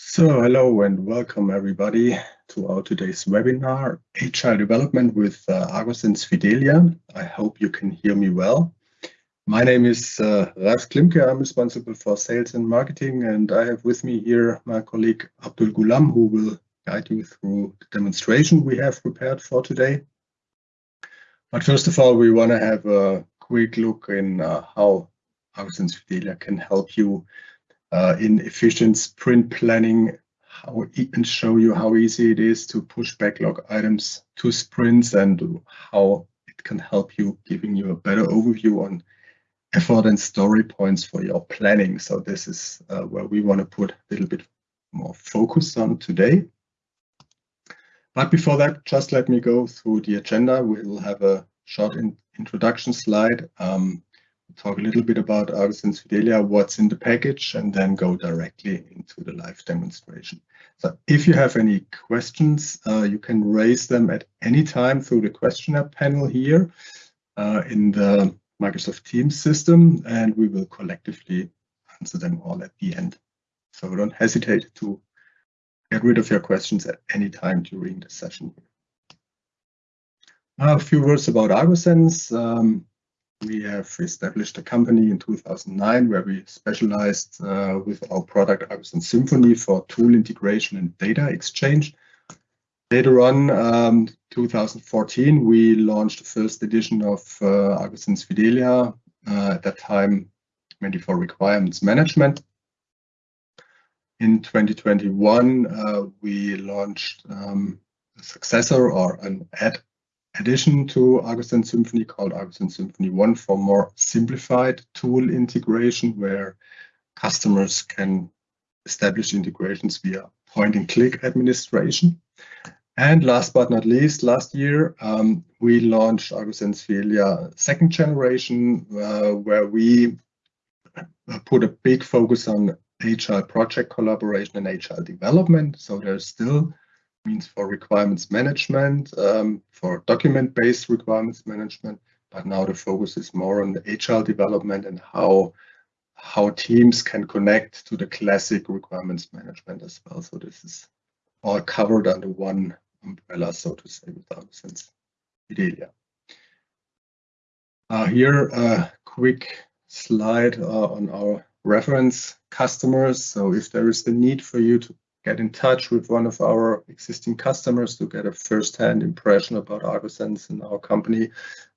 So hello and welcome everybody to our today's webinar, Agile Development with uh, Argosense Fidelia. I hope you can hear me well. My name is uh, Ralf Klimke. I'm responsible for sales and marketing and I have with me here my colleague Abdul Gulam who will guide you through the demonstration we have prepared for today. But first of all, we want to have a quick look in uh, how Argosense Fidelia can help you in efficient sprint planning how, and show you how easy it is to push backlog items to sprints and how it can help you giving you a better overview on effort and story points for your planning. So this is uh, where we want to put a little bit more focus on today. But before that, just let me go through the agenda. We will have a short in introduction slide. Um, talk a little bit about Argosense Fidelia, what's in the package, and then go directly into the live demonstration. So if you have any questions, uh, you can raise them at any time through the questionnaire panel here uh, in the Microsoft Teams system, and we will collectively answer them all at the end. So don't hesitate to get rid of your questions at any time during the session. A few words about Argosense. Um, we have established a company in 2009 where we specialized uh, with our product Argosense Symphony for tool integration and data exchange. Later on, um, 2014, we launched the first edition of uh, Argosense Fidelia, uh, at that time mainly for requirements management. In 2021, uh, we launched um, a successor or an add addition to Argosense Symphony called Argosense Symphony 1 for more simplified tool integration where customers can establish integrations via point and click administration. And last but not least, last year um, we launched Argosense Fidelia second generation, uh, where we put a big focus on agile project collaboration and agile development. So there's still means for requirements management, um, for document-based requirements management, but now the focus is more on the agile development and how how teams can connect to the classic requirements management as well. So this is all covered under one umbrella, so to say, with Argosense Fidelia. Uh, here, a quick slide uh, on our reference customers. So if there is the need for you to get in touch with one of our existing customers to get a first-hand impression about Argosense and our company,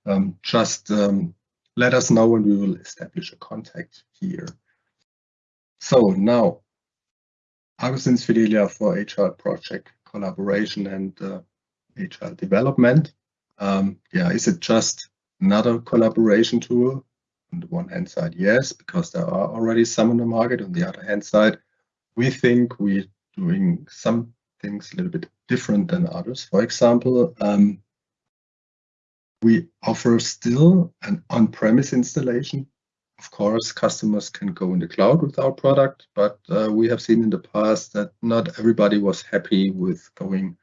um, just um, let us know and we will establish a contact here. So now, Argosense Fidelia for agile project collaboration and uh, agile development. Um, yeah, is it just another collaboration tool? On the one hand side, yes, because there are already some on the market. On the other hand side, we think we doing some things a little bit different than others. For example, um, we offer still an on-premise installation. Of course, customers can go in the cloud with our product, but uh, we have seen in the past that not everybody was happy with going,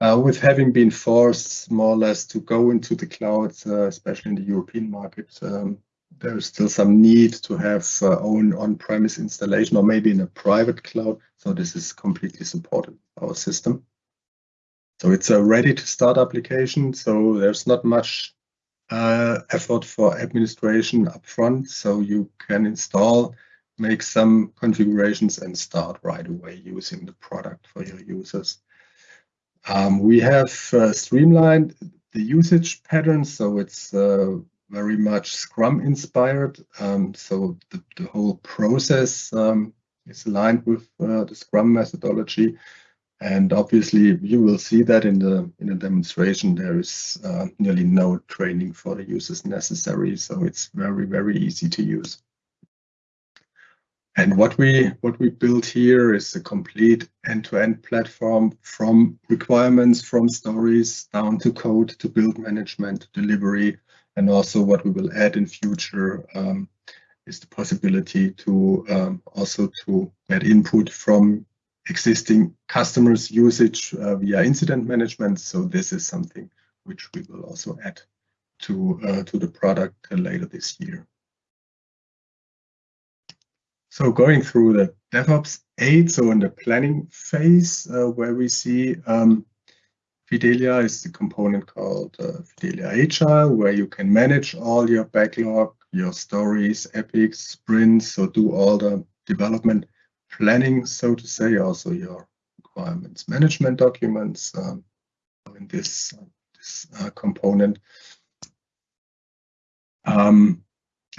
uh, with having been forced more or less to go into the cloud, uh, especially in the European market. Um, there is still some need to have uh, own on-premise installation or maybe in a private cloud. So this is completely supported our system. So it's a ready to start application. So there's not much uh, effort for administration upfront. So you can install, make some configurations and start right away using the product for your users. Um, we have uh, streamlined the usage patterns. So it's uh, very much Scrum inspired. Um, so the, the, whole process um, is aligned with uh, the Scrum methodology. And obviously, you will see that in the in the demonstration. There is uh, nearly no training for the users necessary, so it's very very easy to use. And what we what we built here is a complete end-to-end -end platform from requirements, from stories down to code, to build management, to delivery, and also what we will add in future um, is the possibility to um, also to get input from existing customers usage uh, via incident management. So this is something which we will also add to uh, to the product uh, later this year. So going through the DevOps 8, so in the planning phase, uh, where we see um, Fidelia is the component called uh, Fidelia Agile, where you can manage all your backlog, your stories, epics, sprints, so do all the development planning, so to say, also your requirements management documents um, in this, uh, this uh, component. Um,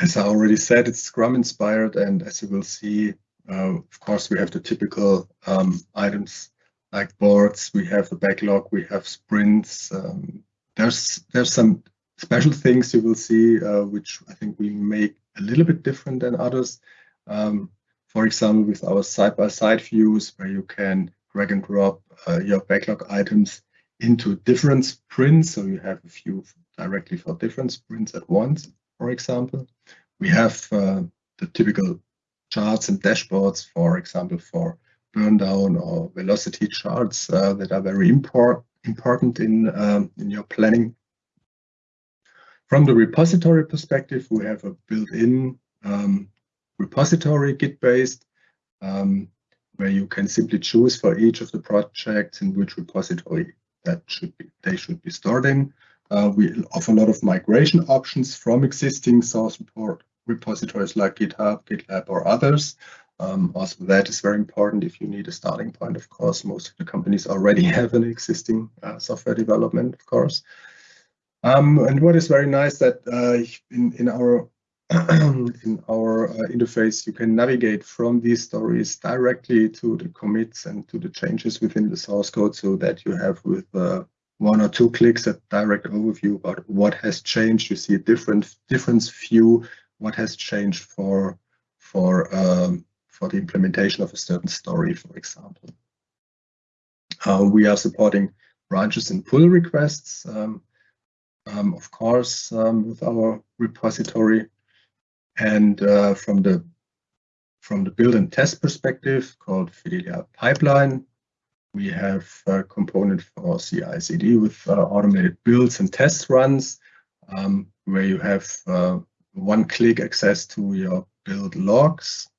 as I already said, it's Scrum inspired, and as you will see, uh, of course, we have the typical um, items like boards. We have a backlog. We have sprints. Um, there's there's some special things you will see, uh, which I think we make a little bit different than others. Um, for example, with our side-by-side -side views, where you can drag and drop uh, your backlog items into different sprints. So you have a few directly for different sprints at once, for example. We have uh, the typical charts and dashboards, for example, for burn down or velocity charts uh, that are very import, important in, um, in your planning. From the repository perspective, we have a built-in um, repository Git-based um, where you can simply choose for each of the projects in which repository that should be they should be stored in. Uh, we offer a lot of migration options from existing source report repositories like GitHub, GitLab, or others. Um, also, that is very important if you need a starting point. Of course, most of the companies already have an existing uh, software development, of course. Um, and what is very nice that uh, in in our in our uh, interface, you can navigate from these stories directly to the commits and to the changes within the source code so that you have with uh, one or two clicks a direct overview about what has changed. You see a different difference view, what has changed for for um, for the implementation of a certain story, for example. Uh, we are supporting branches and pull requests, um, um, of course, um, with our repository. And uh, from the from the build and test perspective called Fidelia Pipeline, we have a component for CI/CD with uh, automated builds and test runs, um, where you have uh, one-click access to your build logs.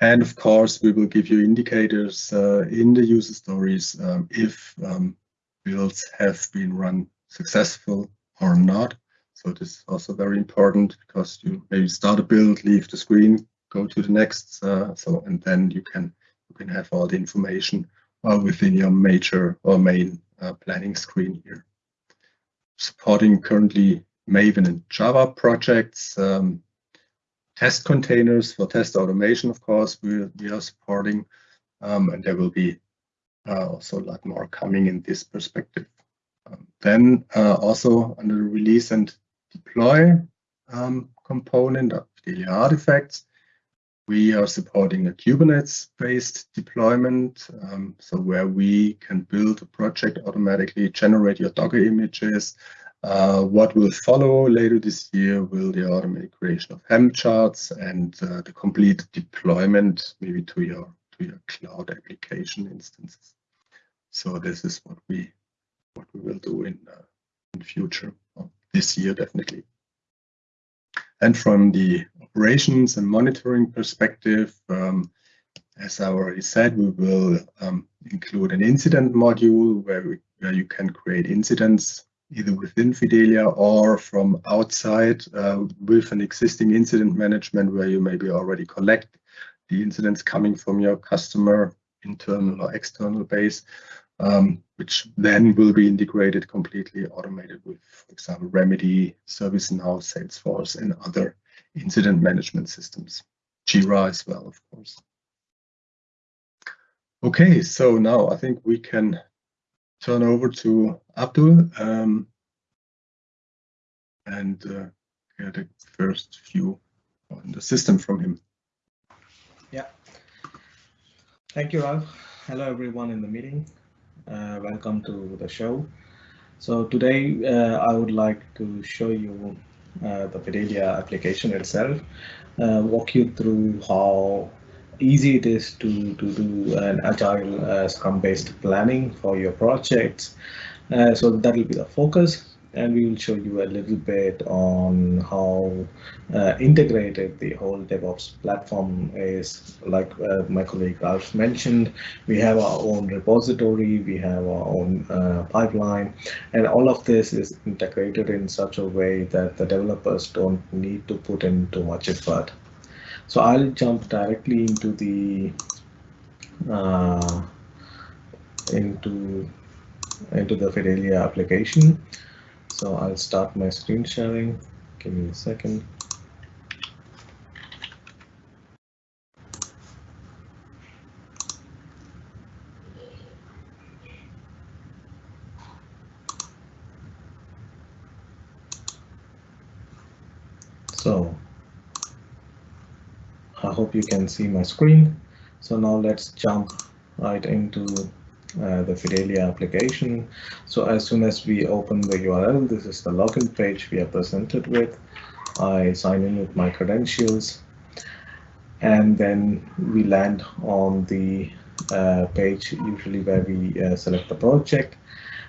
And of course, we will give you indicators uh, in the user stories um, if um, builds have been run successful or not. So this is also very important because you maybe start a build, leave the screen, go to the next. Uh, so and then you can you can have all the information uh, within your major or main uh, planning screen here. Supporting currently Maven and Java projects, um, test containers for test automation, of course, we, we are supporting, um, and there will be uh, also a lot more coming in this perspective. Um, then uh, also under the release and deploy um, component of daily artifacts. We are supporting a Kubernetes-based deployment, um, so where we can build a project automatically, generate your Docker images. Uh, what will follow later this year will the automatic creation of Helm charts and uh, the complete deployment, maybe to your to your cloud application instances. So this is what we what we will do in uh, in future this year, definitely. And from the operations and monitoring perspective, um, as I already said, we will um, include an incident module where, we, where you can create incidents either within Fidelia or from outside uh, with an existing incident management where you maybe already collect the incidents coming from your customer internal or external base um, which then will be integrated completely automated with, for example, Remedy, ServiceNow, Salesforce, and other incident management systems. Jira as well, of course. Okay, so now I think we can turn over to Abdul um, and uh, get a first view on the system from him. Yeah. Thank you, Ralf. Hello, everyone in the meeting. Uh, welcome to the show. So today uh, I would like to show you uh, the Fidelia application itself, walk you through how easy it is to, to do an agile Scrum-based planning for your projects. So that will be the focus. and we will show you a little bit on how uh, integrated the whole DevOps platform is. Like uh, my colleague Ralf mentioned, we have our own repository, we have our own uh, pipeline, and all of this is integrated in such a way that the developers don't need to put in too much effort. So I'll jump directly into the uh, into into the Fidelia application. So I'll start my screen sharing. Give me a second. So I hope you can see my screen. So now let's jump right into uh, the Fidelia application. So as soon as we open the URL, this is the login page we are presented with. I sign in with my credentials and then we land on the uh, page usually where we uh, select the project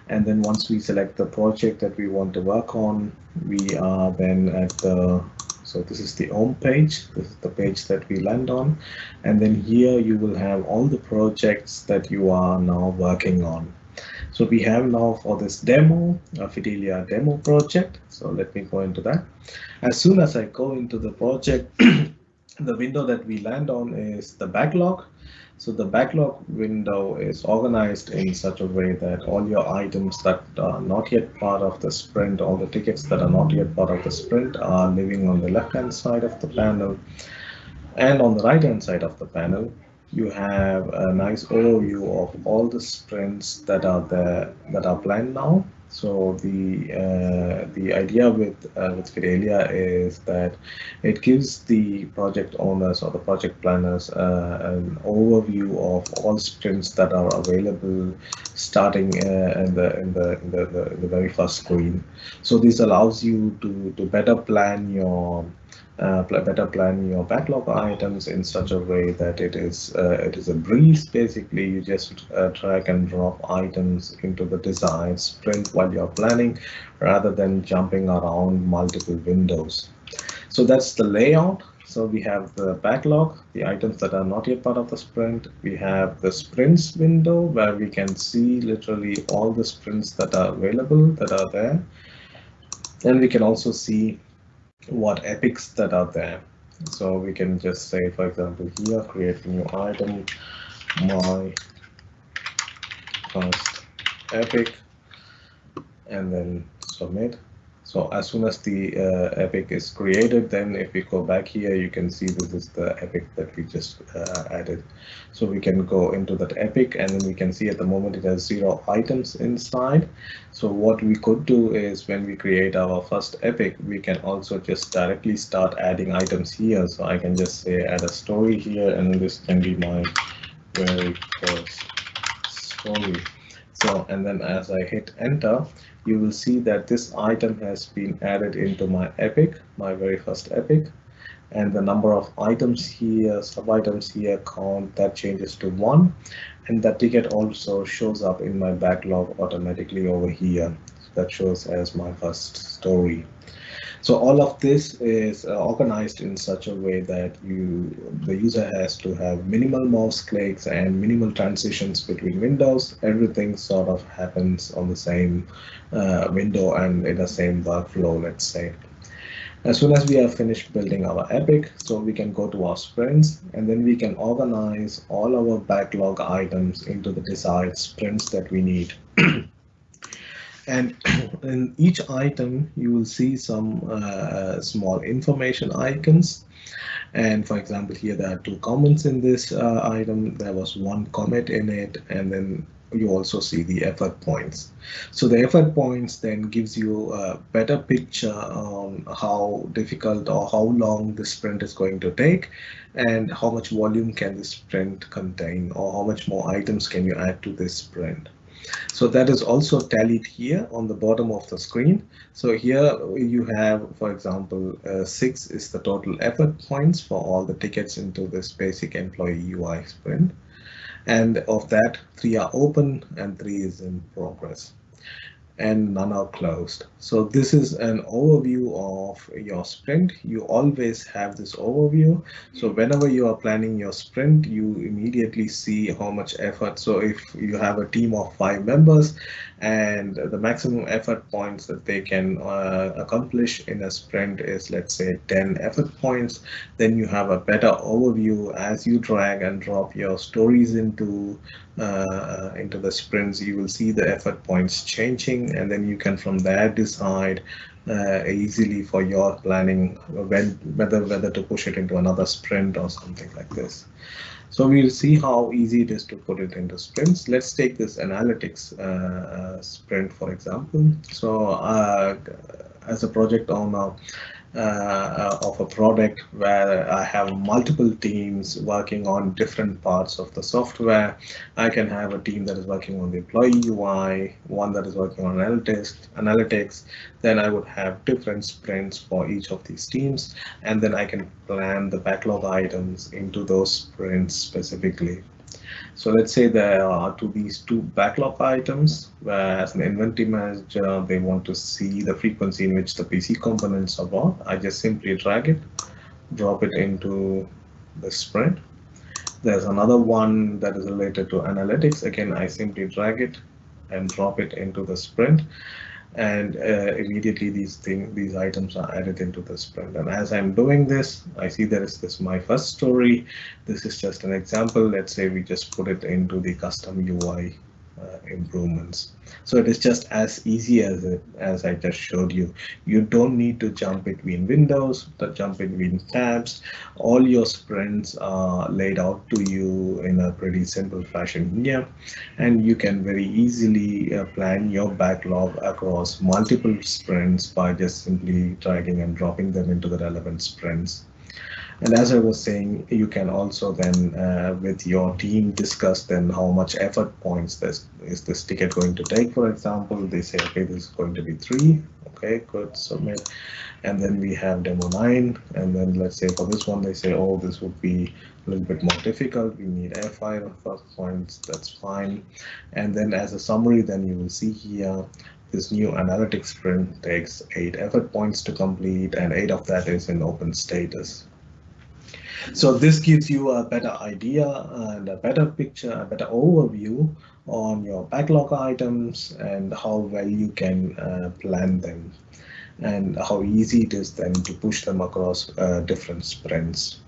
and then once we select the project that we want to work on we are then at the so this is the home page. This is the page that we land on. And then here you will have all the projects that you are now working on. So we have now for this demo, a Fidelia demo project. So let me go into that. As soon as I go into the project, the window that we land on is the backlog. So the backlog window is organized in such a way that all your items that are not yet part of the sprint, all the tickets that are not yet part of the sprint are living on the left-hand side of the panel. And on the right-hand side of the panel, you have a nice overview of all the sprints that are there that are planned now so the uh, the idea with uh, with Fidelia is that it gives the project owners or the project planners uh, an overview of all sprints that are available starting uh, in the in the in the, the, the very first screen. So this allows you to to better plan your uh, better plan your backlog items in such a way that it is uh, it is a breeze basically. You just uh, drag and drop items into the desired sprint while you're planning rather than jumping around multiple windows. So that's the layout. So we have the backlog the items that are not yet part of the sprint. We have the sprints window where we can see literally all the sprints that are available that are there. And we can also see what epics that are there. So we can just say, for example, here, create a new item, my first epic, and then submit. So as soon as the uh, epic is created, then if we go back here, you can see this is the epic that we just uh, added. So we can go into that epic and then we can see at the moment it has zero items inside. So what we could do is when we create our first epic, we can also just directly start adding items here. So I can just say add a story here and this can be my very first story. So and then as I hit enter, you will see that this item has been added into my epic, my very first epic. And the number of items here, sub items here count, that changes to one. And that ticket also shows up in my backlog automatically over here. So that shows as my first story. So all of this is uh, organized in such a way that you the user has to have minimal mouse clicks and minimal transitions between windows. Everything sort of happens on the same uh, window and in the same workflow, let's say. As soon as we have finished building our epic, so we can go to our sprints and then we can organize all our backlog items into the desired sprints that we need. And in each item, you will see some uh, small information icons. And for example, here there are two comments in this uh, item. There was one comment in it, and then you also see the effort points. So the effort points then gives you a better picture on how difficult or how long the sprint is going to take and how much volume can the sprint contain or how much more items can you add to this sprint. So that is also tallied here on the bottom of the screen. So here you have, for example, uh, six is the total effort points for all the tickets into this basic employee UI sprint. And of that, three are open and three is in progress. And none are closed. So this is an overview of your sprint. You always have this overview. So whenever you are planning your sprint, you immediately see how much effort. So if you have a team of five members and the maximum effort points that they can uh, accomplish in a sprint is let's say 10 effort points, then you have a better overview as you drag and drop your stories into uh, into the sprints, you will see the effort points changing, and then you can from there decide uh, easily for your planning when whether whether to push it into another sprint or something like this. So we'll see how easy it is to put it into sprints. Let's take this analytics uh, uh sprint, for example. So uh, as a project owner, uh, of a product where I have multiple teams working on different parts of the software. I can have a team that is working on the employee UI, one that is working on analytics, analytics. Then I would have different sprints for each of these teams, and then I can plan the backlog items into those sprints specifically. So let's say there are to these two backlog items, where as an inventory manager, they want to see the frequency in which the PC components are bought. I just simply drag it, drop it into the sprint. There's another one that is related to analytics. Again, I simply drag it and drop it into the sprint and uh, immediately these thing these items are added into the sprint and as i'm doing this i see there is this my first story. This is just an example. Let's say we just put it into the custom ui uh, improvements. So it is just as easy as it, as I just showed you. You don't need to jump between windows, to jump between tabs. All your sprints are laid out to you in a pretty simple fashion here, and you can very easily uh, plan your backlog across multiple sprints by just simply dragging and dropping them into the relevant sprints. And as I was saying, you can also then uh, with your team discuss then how much effort points this is this ticket going to take. For example, they say, okay, this is going to be three. Okay, good, submit. And then we have demo nine. And then let's say for this one, they say, oh, this would be a little bit more difficult. We need F5 first points. That's fine. And then as a summary, then you will see here this new analytics sprint takes eight effort points to complete and eight of that is in open status. So this gives you a better idea and a better picture, a better overview on your backlog items and how well you can uh, plan them and how easy it is then to push them across uh, different sprints.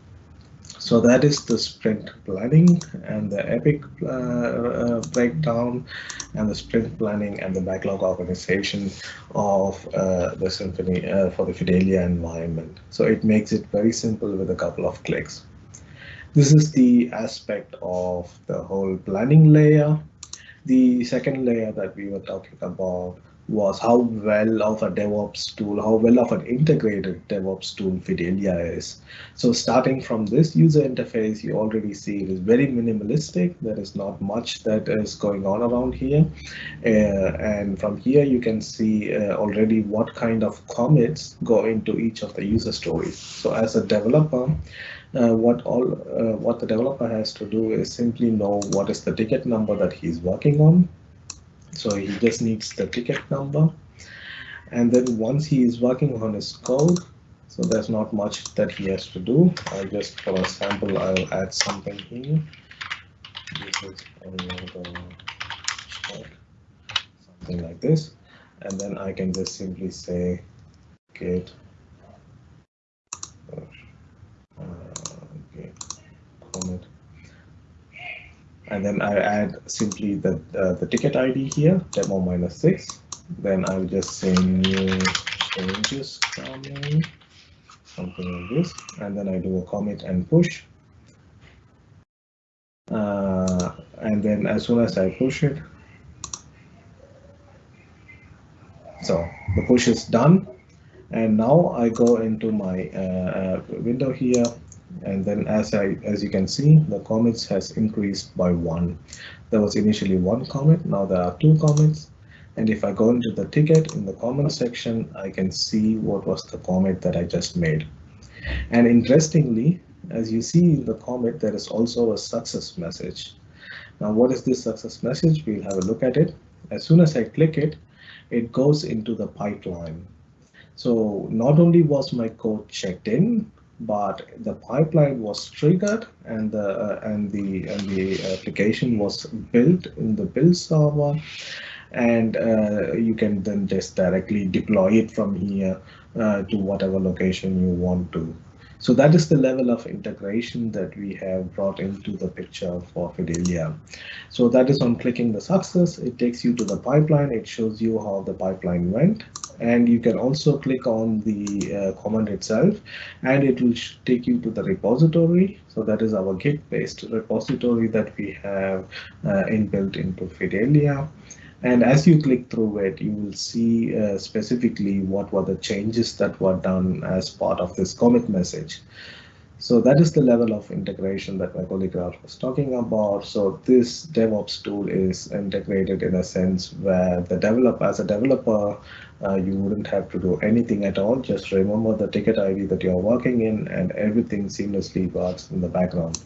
So that is the sprint planning and the epic uh, uh, breakdown and the sprint planning and the backlog organization of uh, the Symphony uh, for the Fidelia environment. So it makes it very simple with a couple of clicks. This is the aspect of the whole planning layer. The second layer that we were talking about was how well of a DevOps tool, how well of an integrated DevOps tool Fidelia is. So starting from this user interface, you already see it is very minimalistic. There is not much that is going on around here. Uh, and from here, you can see uh, already what kind of commits go into each of the user stories. So as a developer, uh, what all uh, what the developer has to do is simply know what is the ticket number that he's working on so he just needs the ticket number. And then once he is working on his code, so there's not much that he has to do. I just for a sample, I'll add something here. This is something like this. And then I can just simply say git uh, and then I add simply the, uh, the ticket ID here, demo minus six. Then I'll just say new changes coming, something like this, and then I do a commit and push. Uh, and then as soon as I push it, so the push is done. And now I go into my uh, uh window here and then as I as you can see the commits has increased by one. There was initially one commit now there are two commits and if I go into the ticket in the comment section I can see what was the commit that I just made. And interestingly as you see in the commit there is also a success message. Now what is this success message? We'll have a look at it. As soon as I click it it goes into the pipeline. So not only was my code checked in, but the pipeline was triggered and the uh, and the and the application was built in the build server and uh, you can then just directly deploy it from here uh, to whatever location you want to so that is the level of integration that we have brought into the picture for Fidelia. So that is on clicking the success, it takes you to the pipeline, it shows you how the pipeline went. And you can also click on the uh, command itself and it will take you to the repository. So that is our Git based repository that we have uh, inbuilt into Fidelia. And as you click through it, you will see uh, specifically what were the changes that were done as part of this commit message. So that is the level of integration that my colleague Ralf was talking about. So this DevOps tool is integrated in a sense where the developer, as a developer, uh, you wouldn't have to do anything at all. Just remember the ticket ID that you're working in and everything seamlessly works in the background.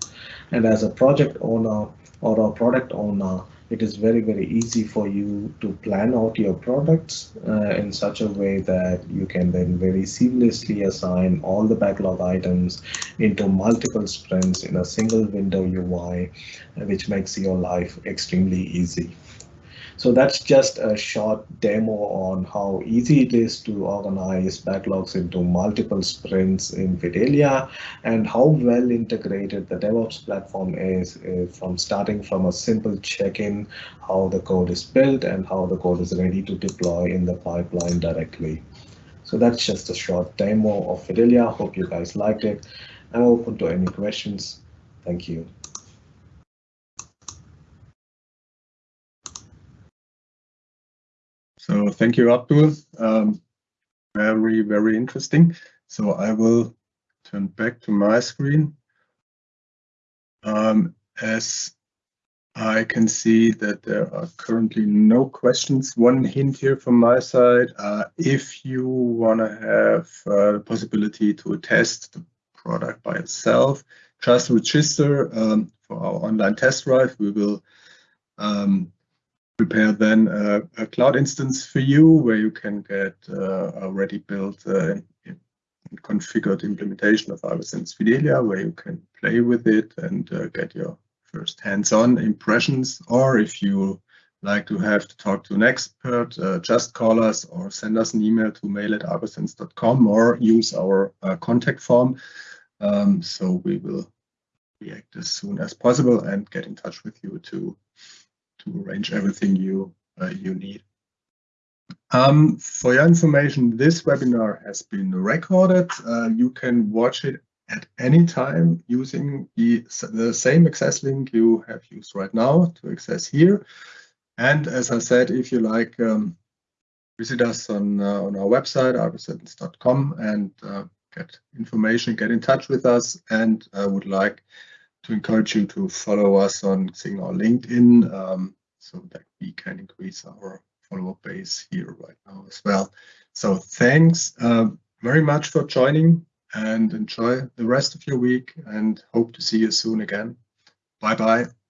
And as a project owner or a product owner, it is very, very easy for you to plan out your products uh, in such a way that you can then very seamlessly assign all the backlog items into multiple sprints in a single window UI, which makes your life extremely easy. So that's just a short demo on how easy it is to organize backlogs into multiple sprints in Fidelia and how well integrated the DevOps platform is, is from starting from a simple check-in, how the code is built and how the code is ready to deploy in the pipeline directly. So that's just a short demo of Fidelia. Hope you guys liked it. I'm open to any questions. Thank you. So thank you, Abdul. Um, very, very interesting. So I will turn back to my screen. Um, as I can see that there are currently no questions. One hint here from my side, uh, if you want to have uh, the possibility to test the product by itself, just register um, for our online test drive. We will um, prepare then a, a, cloud instance for you where you can get uh, already built uh, configured implementation of Argosense Fidelia where you can play with it and uh, get your first hands-on impressions or if you like to have to talk to an expert, uh, just call us or send us an email to mail at argosense.com or use our uh, contact form. Um, so we will react as soon as possible and get in touch with you to to arrange everything you uh, you need. Um, for your information, this webinar has been recorded. Uh, you can watch it at any time using the, the same access link you have used right now to access here. And as I said, if you like, um, visit us on, uh, on our website, argosense.com, and uh, get information, get in touch with us, and I would like to encourage you to follow us on Xing or LinkedIn um, so that we can increase our follower base here right now as well. So thanks uh, very much for joining and enjoy the rest of your week and hope to see you soon again. Bye bye.